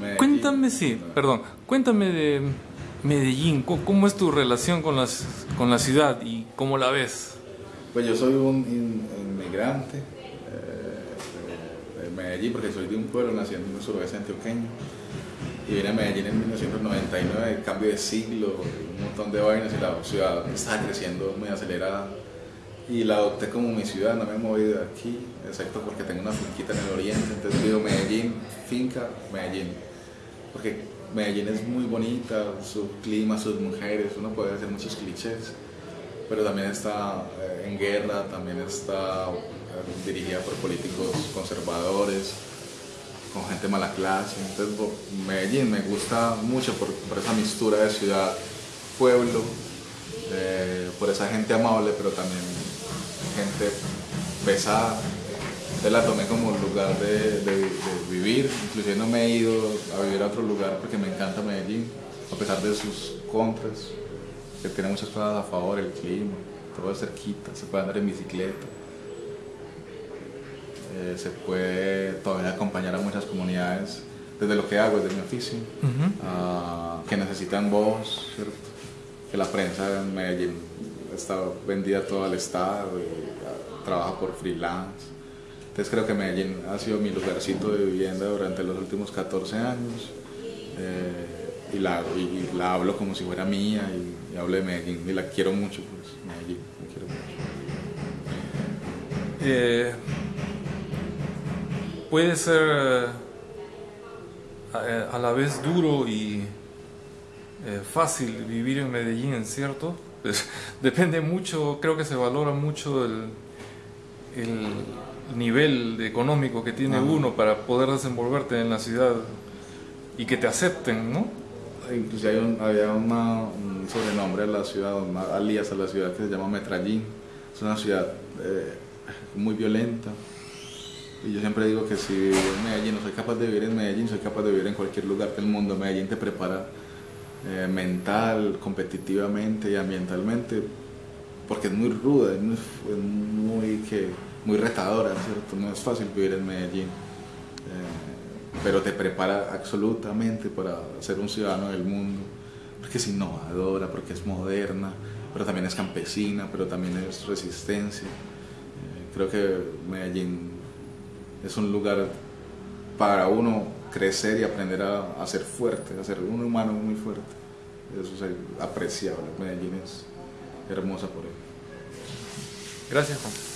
Medellín. Cuéntame, sí, perdón, cuéntame de Medellín, ¿cómo, es tu relación con, las, con la ciudad y cómo la ves? Pues yo soy un in- inmigrante eh, de, de Medellín porque soy de un pueblo, nací en el suroeste antioqueño y vine a Medellín en 1999, cambio de siglo, un montón de vainas y la ciudad estaba creciendo muy acelerada y la adopté como mi ciudad, no me he movido de aquí, excepto porque tengo una finquita en el oriente, entonces digo Medellín, finca, Medellín, porque Medellín es muy bonita, su clima, sus mujeres, uno puede hacer muchos clichés, pero también está eh, en guerra, también está eh, dirigida por políticos conservadores, con gente mala clase. Entonces, Medellín me gusta mucho por, por esa mistura de ciudad, pueblo, eh, por esa gente amable, pero también gente pesada. Entonces la tomé como lugar de, de- de vivir, inclusive no me he ido a vivir a otro lugar porque me encanta Medellín, a pesar de sus contras, que tiene muchas cosas a favor, el clima, todo es cerquita, se puede andar en bicicleta, eh, se puede todavía acompañar a muchas comunidades desde lo que hago, desde mi oficio, ah, que necesitan voz, ¿cierto? que la prensa en Medellín está vendida todo al Estado y ah, trabaja por freelance. Entonces creo que Medellín ha sido mi lugarcito de vivienda durante los últimos 14 años eh, y, la, y- la hablo como si fuera mía y, hablo de Medellín y la quiero mucho, pues Medellín, la quiero mucho. Eh, puede ser eh, a, la vez duro y fácil vivir en Medellín, ¿cierto? Pues, depende mucho, creo que se valora mucho el, el nivel económico que tiene Ajá. uno para poder desenvolverte en la ciudad y que te acepten, ¿no? Incluso hay un- había una- un sobrenombre a la ciudad, una alias a la ciudad que se llama Metrallín. Es una ciudad eh, muy violenta. Y yo siempre digo que si vivo en Medellín, no soy capaz de vivir en Medellín, soy capaz de vivir en cualquier lugar del mundo. Medellín te prepara eh, mental, competitivamente y ambientalmente, porque es muy ruda, es muy, que, muy retadora, ¿cierto? No es fácil vivir en Medellín. Eh, pero te prepara absolutamente para ser un ciudadano del mundo, porque es innovadora, porque es moderna, pero también es campesina, pero también es resistencia. Eh, creo que Medellín es un lugar para uno crecer y aprender a, a ser fuerte, a ser un humano muy fuerte. Eso es apreciable. Medellín es hermosa por ello. Gracias, Juan.